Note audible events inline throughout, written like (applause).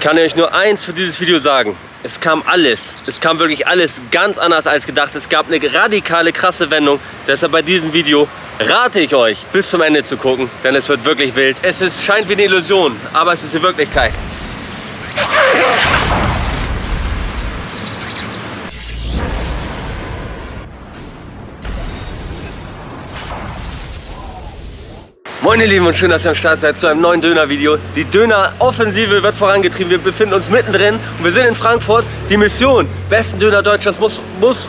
kann euch nur eins für dieses Video sagen. Es kam alles, es kam wirklich alles ganz anders als gedacht. Es gab eine radikale, krasse Wendung. Deshalb bei diesem Video rate ich euch, bis zum Ende zu gucken, denn es wird wirklich wild. Es ist, scheint wie eine Illusion, aber es ist die Wirklichkeit. Moin ihr Lieben und schön, dass ihr am Start seid zu einem neuen Döner-Video. Die Döner-Offensive wird vorangetrieben. Wir befinden uns mittendrin und wir sind in Frankfurt. Die Mission, besten Döner Deutschlands, muss, muss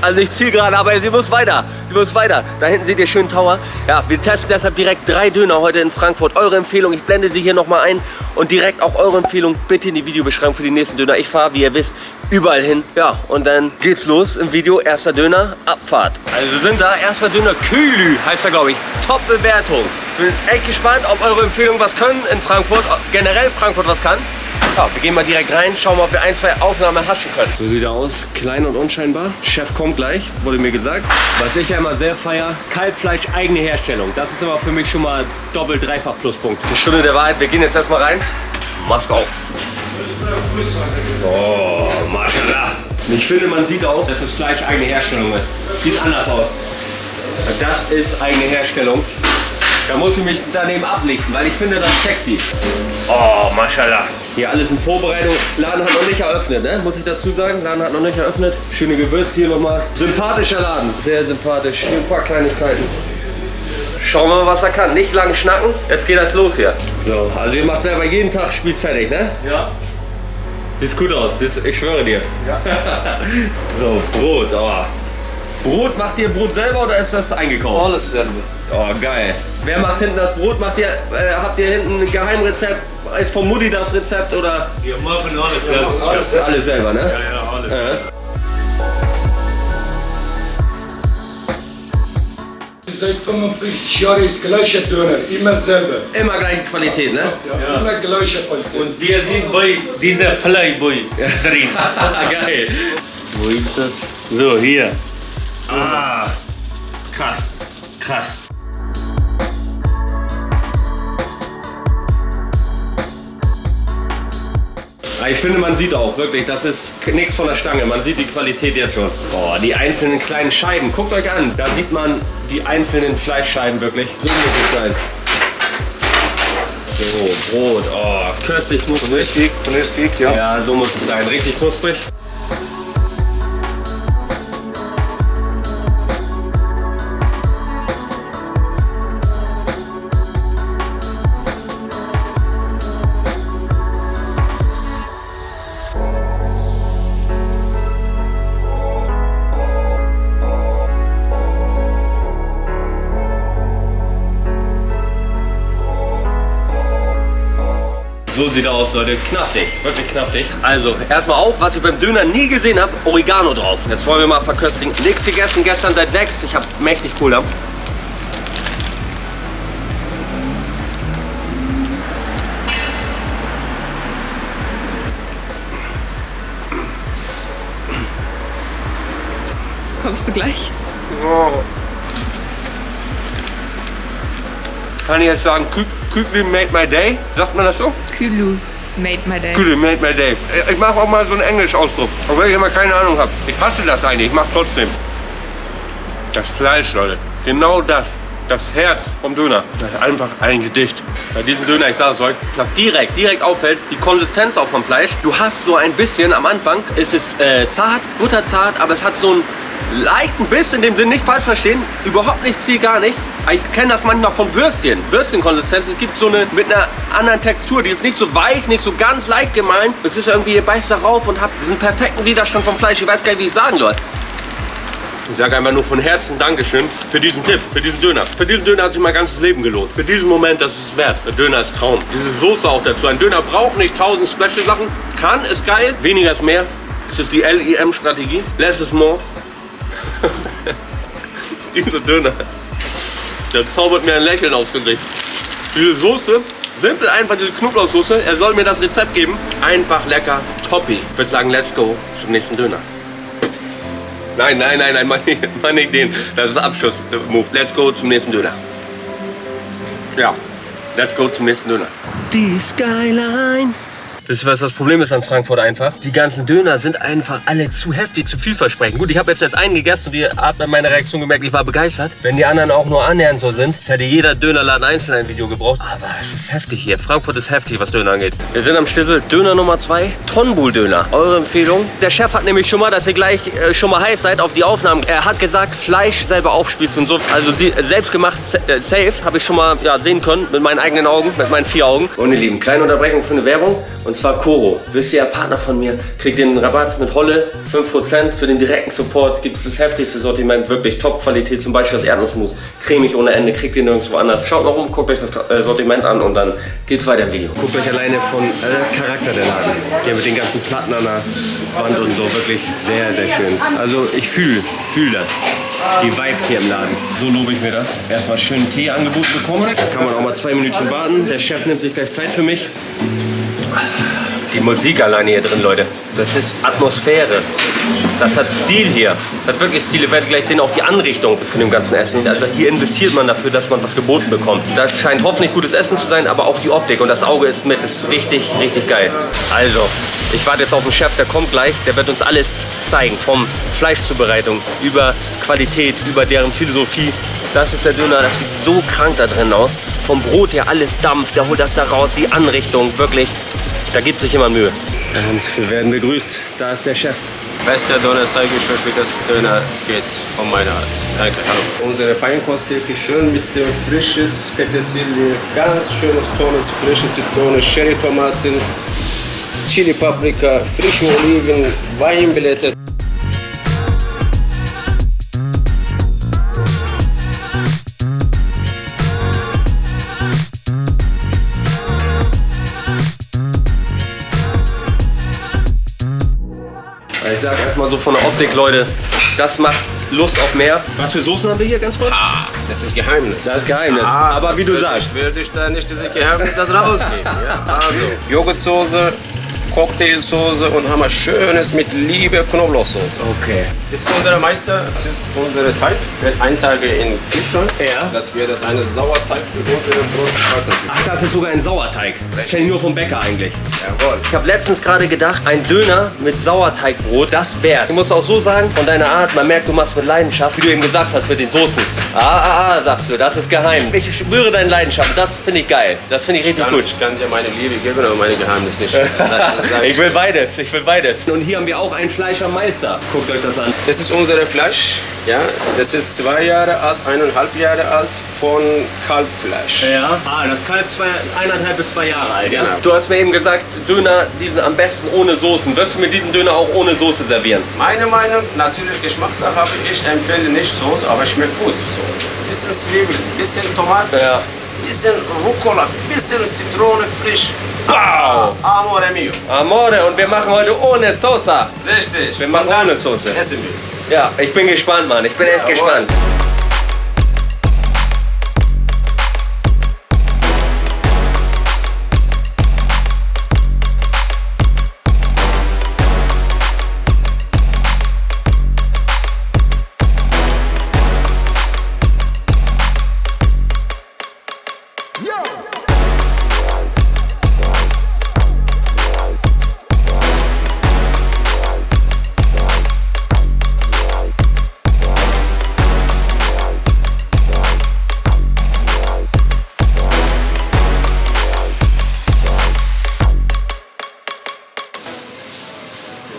also nicht Zielgerade, aber sie muss weiter. Sie muss weiter. Da hinten seht ihr schönen Tower. Ja, wir testen deshalb direkt drei Döner heute in Frankfurt. Eure Empfehlung, ich blende sie hier nochmal ein. Und direkt auch eure Empfehlung bitte in die Videobeschreibung für die nächsten Döner. Ich fahre, wie ihr wisst, überall hin. Ja, und dann geht's los im Video. Erster Döner, Abfahrt. Also wir sind da, erster Döner, Kühlü heißt er, glaube ich. Top-Bewertung. Bin echt gespannt, ob eure Empfehlungen was können in Frankfurt, generell Frankfurt was kann. Ja, wir gehen mal direkt rein, schauen mal, ob wir ein, zwei Aufnahmen haschen können. So sieht er aus, klein und unscheinbar. Chef kommt gleich, wurde mir gesagt. Was ich ja immer sehr feier, Kalbfleisch, eigene Herstellung. Das ist aber für mich schon mal doppelt, dreifach Pluspunkt. Die Stunde der Wahrheit, wir gehen jetzt erstmal rein. Maske auf. Oh, Maschallah. Ich finde, man sieht auch, dass das Fleisch eigene Herstellung ist. Sieht anders aus. Das ist eigene Herstellung. Da muss ich mich daneben ablichten, weil ich finde das sexy. Oh, mashallah. Hier alles in Vorbereitung. Laden hat noch nicht eröffnet, ne? muss ich dazu sagen. Laden hat noch nicht eröffnet. Schöne Gewürze hier nochmal. Sympathischer Laden. Sehr sympathisch. Hier ein paar Kleinigkeiten. Schauen wir mal, was er kann. Nicht lang schnacken. Jetzt geht das los hier. So, also ihr macht selber jeden Tag Spiel fertig, ne? Ja. Sieht gut aus. Ich schwöre dir. Ja. (laughs) so, Brot. Oh. Brot, macht ihr Brot selber oder ist das eingekauft? Alles selber. Oh, geil. Wer macht hinten das Brot? Macht ihr, äh, habt ihr hinten ein Geheimrezept? Ist von Mutti das Rezept oder? Wir machen alles selbst. Alles, alles selber, ne? Ja, ja, alles. Ja. Seit 45 Jahren ist gleiche Döner, immer selber. Immer gleiche Qualität, ne? Ja, Immer gleiche Qualität. Und wir sind bei dieser Playboy drin. (laughs) geil. Wo ist das? So, hier. Ah, krass. Krass. Ich finde, man sieht auch wirklich, das ist nichts von der Stange. Man sieht die Qualität jetzt schon. Boah, die einzelnen kleinen Scheiben. Guckt euch an, da sieht man die einzelnen Fleischscheiben wirklich. So muss es sein. So, Brot. Oh, köstlich knusprig. Vernünftig, vernünftig, ja. Ja, so muss es sein. Richtig knusprig. So sieht er aus, Leute. Knaftig, wirklich knaftig. Also, erstmal auch, was ich beim Döner nie gesehen habe, Oregano drauf. Jetzt wollen wir mal verköstigen. Nichts gegessen, gestern seit sechs. Ich habe mächtig Kohle. Kommst du gleich? Oh. Kann ich jetzt sagen, Kü Kügli made my day? Sagt man das so? Külu made my day. Kügli made my day. Ich mache auch mal so einen Englisch-Ausdruck. Obwohl ich immer keine Ahnung habe. Ich hasse das eigentlich, ich mache trotzdem. Das Fleisch, Leute. Genau das. Das Herz vom Döner. Das ist einfach ein Gedicht. Bei diesem Döner, ich sage es euch, das direkt, direkt auffällt, die Konsistenz auch vom Fleisch. Du hast so ein bisschen, am Anfang ist es äh, zart, butterzart, aber es hat so einen leichten Biss, in dem Sinn nicht falsch verstehen. Überhaupt nicht Ziel, gar nicht. Ich kenne das manchmal von Würstchen, Würstchenkonsistenz. Es gibt so eine mit einer anderen Textur, die ist nicht so weich, nicht so ganz leicht gemahlen. Es ist irgendwie, ihr beißt darauf und habt diesen perfekten Widerstand vom Fleisch. Ich weiß gar nicht, wie ich sagen soll. Ich sage einfach nur von Herzen Dankeschön für diesen Tipp, für diesen Döner. Für diesen Döner hat sich mein ganzes Leben gelohnt. Für diesen Moment, das ist es wert. Der Döner ist Traum. Diese Soße auch dazu. Ein Döner braucht nicht tausend Special Sachen. Kann, ist geil. Weniger ist mehr. Es ist die LIM-Strategie. Less is more. (laughs) Dieser Döner. Der zaubert mir ein Lächeln aufs Gesicht. Diese Soße, simpel einfach diese Knoblauchsoße. Er soll mir das Rezept geben. Einfach lecker, toppi. Ich würde sagen, let's go zum nächsten Döner. Nein, nein, nein, nein, mach nicht, mach nicht den. Das ist Abschuss-Move. Let's go zum nächsten Döner. Ja, let's go zum nächsten Döner. Die Skyline Wisst ihr, was das Problem ist an Frankfurt einfach? Die ganzen Döner sind einfach alle zu heftig, zu vielversprechend. Gut, ich habe jetzt erst einen gegessen und ihr habt an meiner Reaktion gemerkt, ich war begeistert. Wenn die anderen auch nur annähernd so sind, hätte jeder Dönerladen einzeln ein Video gebraucht. Aber es ist heftig hier. Frankfurt ist heftig, was Döner angeht. Wir sind am Stissel. Döner Nummer 2, Tonbul-Döner. Eure Empfehlung? Der Chef hat nämlich schon mal, dass ihr gleich äh, schon mal heiß seid auf die Aufnahmen. Er hat gesagt, Fleisch selber aufspießen und so. Also sie, selbst gemacht, äh, safe, habe ich schon mal ja, sehen können mit meinen eigenen Augen, mit meinen vier Augen. Und ihr Lieben, kleine Unterbrechung für eine Werbung. Und zwar Koro. Wisst ihr, Partner von mir, kriegt den Rabatt mit Holle, 5% für den direkten Support. Gibt es das heftigste Sortiment, wirklich Top-Qualität, zum Beispiel das Erdnussmus. Cremig ohne Ende, kriegt ihr nirgendwo anders. Schaut mal rum, guckt euch das äh, Sortiment an und dann geht's weiter im Video. Guckt euch alleine von äh, Charakter der Laden. Hier mit den ganzen Platten an der Wand und so, wirklich sehr, sehr schön. Also ich fühle, fühle das. Die Vibes hier im Laden. So lobe ich mir das. Erstmal schön Tee angeboten bekommen. Da kann man auch mal zwei Minuten warten. Der Chef nimmt sich gleich Zeit für mich. Die Musik alleine hier drin, Leute. Das ist Atmosphäre. Das hat Stil hier. Das hat wirklich Stil. Ihr werdet gleich sehen, auch die Anrichtung von dem ganzen Essen. Also hier investiert man dafür, dass man was geboten bekommt. Das scheint hoffentlich gutes Essen zu sein, aber auch die Optik. Und das Auge ist mit. Das ist richtig, richtig geil. Also, ich warte jetzt auf den Chef, der kommt gleich. Der wird uns alles zeigen. Vom Fleischzubereitung über Qualität, über deren Philosophie. Das ist der Döner. Das sieht so krank da drin aus. Vom Brot her alles Dampf. Der holt das da raus. Die Anrichtung, wirklich. Da gibt sich jemand Mühe. Und wir werden begrüßt. Da ist der Chef. Bester Döner zeige ich euch, wie das Döner geht von meiner Art. Danke, hallo. Unsere Feinkosttheke schön mit dem frisches Petersilie, ganz schönes, tolles, frische Zitrone, Cherry-Tomaten, Chili-Paprika, frische Oliven, Weinblätter. So von der Optik, Leute, das macht Lust auf mehr. Was für Soßen haben wir hier ganz kurz? Ah, das ist Geheimnis. Das ist Geheimnis. Ah, Aber wie du sagst. Ich, würde ich da nicht diese Geheimnis das rausgeben. ja? Also, Joghurtsoße, Cocktailsoße und haben wir schönes mit Liebe Knoblauchsoße. Okay. Das ist unser Meister, das ist unser Teig. Wird ein Tage in Kühlschrank. Ja. Das wird das eine Sauerteig für unsere Brotkarten. Ach, das ist sogar ein Sauerteig. Das kenne ich nur vom Bäcker eigentlich. Jawohl. Ich habe letztens gerade gedacht, ein Döner mit Sauerteigbrot, das wär's. Ich muss auch so sagen, von deiner Art, man merkt, du machst mit Leidenschaft, wie du eben gesagt hast mit den Soßen. Ah, ah, ah, sagst du, das ist geheim. Ich spüre deine Leidenschaft, das finde ich geil. Das finde ich richtig Kann, gut. ich kann dir meine Liebe geben, aber meine Geheimnis nicht. (laughs) Ich will beides, ich will beides. Und hier haben wir auch einen Fleischermeister. Guckt euch das an. Das ist unser Fleisch. Ja, das ist zwei Jahre alt, eineinhalb Jahre alt von Kalbfleisch. Ja. Ah, das Kalb zwei, eineinhalb bis zwei Jahre alt. Ja? Genau. Du hast mir eben gesagt, Döner, diesen am besten ohne Soßen. Wirst du mir diesen Döner auch ohne Soße servieren? Meine Meinung, natürlich Geschmackssache, aber ich empfehle nicht Soße, aber schmeckt gut Soße. Bisschen Zwiebel, bisschen Tomate, Ja. bisschen Rucola, bisschen Zitrone frisch. Wow! Amore mio. Amore, und wir machen heute ohne Soße. Richtig. Wir machen ohne Soße. Essen wir. Ja, ich bin gespannt, Mann. Ich bin echt Jawohl. gespannt.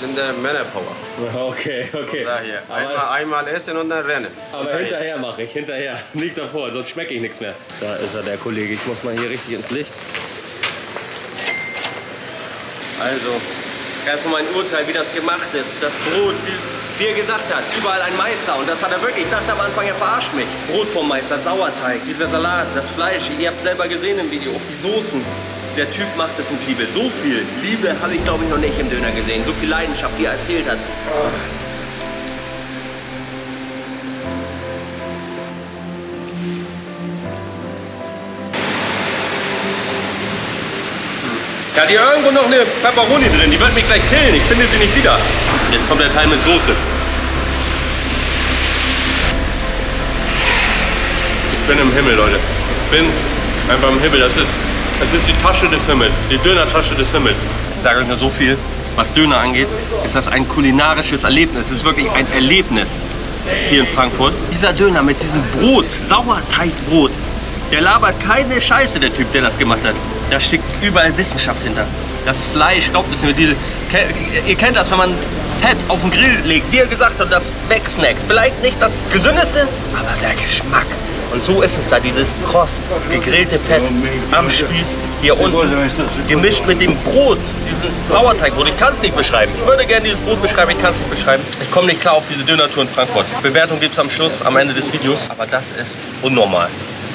Sind der Männerpower. (laughs) Okay, okay. Daher. Einmal, einmal essen und dann rennen. aber Daher. hinterher mache ich, hinterher. (laughs) Nicht davor, sonst schmecke ich nichts mehr. Da ist er, der Kollege. Ich muss mal hier richtig ins Licht. Also, erstmal mein Urteil, wie das gemacht ist. Das Brot, wie, wie er gesagt hat, überall ein Meister. Und das hat er wirklich. Ich dachte am Anfang, er verarscht mich. Brot vom Meister, Sauerteig, dieser Salat, das Fleisch. Ihr habt es selber gesehen im Video. Die Soßen. Der Typ macht es mit Liebe. So viel Liebe habe ich, glaube ich, noch nicht im Döner gesehen. So viel Leidenschaft, wie er erzählt hat. Da hat hier irgendwo noch eine Pepperoni drin. Die wird mich gleich killen. Ich finde sie nicht wieder. Jetzt kommt der Teil mit Soße. Ich bin im Himmel, Leute. Ich bin einfach im Himmel. Das ist, das ist die Tasche des Himmels. Die Dönertasche des Himmels. Ich sage euch nur so viel, was Döner angeht, ist das ein kulinarisches Erlebnis. Es ist wirklich ein Erlebnis hier in Frankfurt. Dieser Döner mit diesem Brot, Sauerteigbrot, der labert keine Scheiße, der Typ, der das gemacht hat. Da steckt überall Wissenschaft hinter. Das Fleisch, glaubt es mir, diese, ihr kennt das, wenn man Fett auf den Grill legt, wie er gesagt hat, das wegsnackt. Vielleicht nicht das gesündeste, aber der Geschmack. Und so ist es da, dieses kross gegrillte Fett am Spieß hier unten, gemischt mit dem Brot, diesen Sauerteigbrot. Ich kann es nicht beschreiben. Ich würde gerne dieses Brot beschreiben, ich kann es nicht beschreiben. Ich komme nicht klar auf diese Dönertour in Frankfurt. Bewertung gibt es am Schluss, am Ende des Videos. Aber das ist unnormal.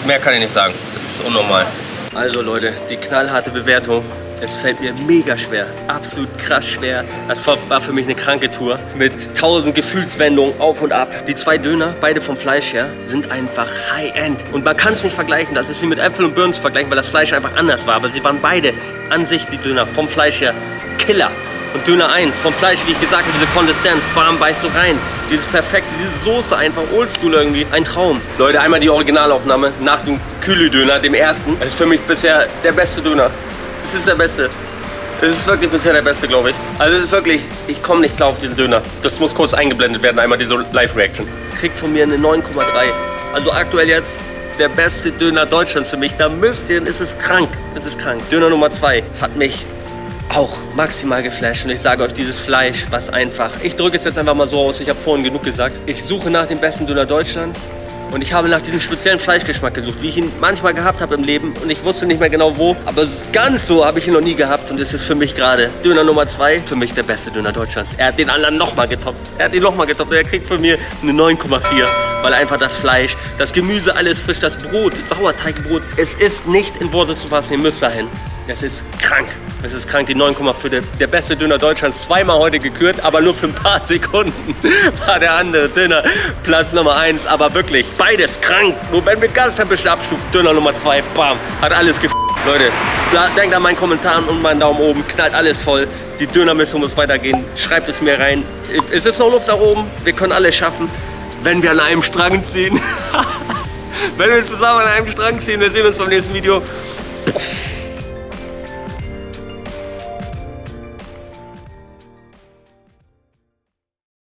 Mehr kann ich nicht sagen. Das ist unnormal. Also Leute, die knallharte Bewertung. Es fällt mir mega schwer, absolut krass schwer. Das war für mich eine kranke Tour mit tausend Gefühlswendungen auf und ab. Die zwei Döner, beide vom Fleisch her, sind einfach High-End. Und man kann es nicht vergleichen. Das ist wie mit Äpfel und Birnen zu vergleichen, weil das Fleisch einfach anders war. Aber sie waren beide an sich, die Döner, vom Fleisch her, Killer. Und Döner 1, vom Fleisch, wie ich gesagt habe, diese Konsistenz, bam, beißt du rein. Dieses perfekte, diese Soße einfach, oldschool irgendwie, ein Traum. Leute, einmal die Originalaufnahme nach dem Kühle-Döner, dem ersten. Das ist für mich bisher der beste Döner. Es ist der beste. Es ist wirklich bisher der beste, glaube ich. Also es ist wirklich, ich komme nicht klar auf diesen Döner. Das muss kurz eingeblendet werden, einmal diese Live-Reaction. Kriegt von mir eine 9,3. Also aktuell jetzt der beste Döner Deutschlands für mich. Da müsst ihr, es ist krank. Es ist krank. Döner Nummer 2 hat mich auch maximal geflasht und ich sage euch, dieses Fleisch, was einfach, ich drücke es jetzt einfach mal so aus, ich habe vorhin genug gesagt, ich suche nach dem besten Döner Deutschlands und ich habe nach diesem speziellen Fleischgeschmack gesucht, wie ich ihn manchmal gehabt habe im Leben. Und ich wusste nicht mehr genau wo, aber ganz so habe ich ihn noch nie gehabt. Und es ist für mich gerade Döner Nummer 2, für mich der beste Döner Deutschlands. Er hat den anderen nochmal getoppt, er hat ihn nochmal getoppt. Und er kriegt von mir eine 9,4, weil einfach das Fleisch, das Gemüse, alles frisch, das Brot, Sauerteigbrot, es ist nicht in Worte zu fassen, ihr müsst dahin. Es ist krank. Es ist krank, die 9,5. Der, der beste Döner Deutschlands. Zweimal heute gekürt, aber nur für ein paar (laughs) Sekunden war der andere Döner Platz Nummer 1. Aber wirklich, beides krank. Nur wenn wir ganz ein bisschen abstufen, Döner Nummer 2, bam, hat alles gef... Leute, denkt an meinen Kommentaren und meinen Daumen oben. Knallt alles voll. Die Dönermission muss weitergehen. Schreibt es mir rein. Es ist noch Luft da oben. Wir können alles schaffen, wenn wir an einem Strang ziehen. (laughs) wenn wir zusammen an einem Strang ziehen. Wir sehen uns beim nächsten Video. Puff.